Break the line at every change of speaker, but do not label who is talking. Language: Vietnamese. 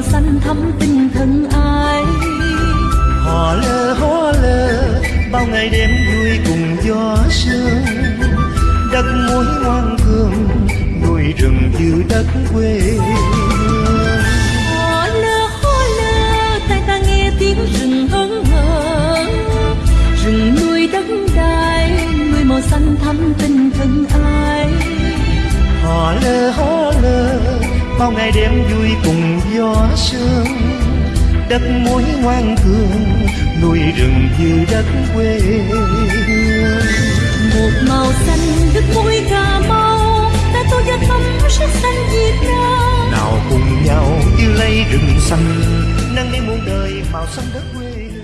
màu xanh thắm tình thân ai?
Hò lơ hò lơ bao ngày đêm vui cùng gió sương. Đất muối ngoan cường núi rừng như đất quê
hò lơ hò lơ tai ta nghe tiếng rừng hớn hở rừng nuôi đất đai nuôi màu xanh thắm tình thân ai?
Hò lơ hò lơ bao ngày đêm vui cùng gió đất muối ngoan cường núi rừng như đất quê
một màu xanh đất mũi cà mau ta tô cho thắm sắc xanh việt nam
nào cùng nhau yêu lấy rừng xanh nâng lên muôn đời màu xanh đất quê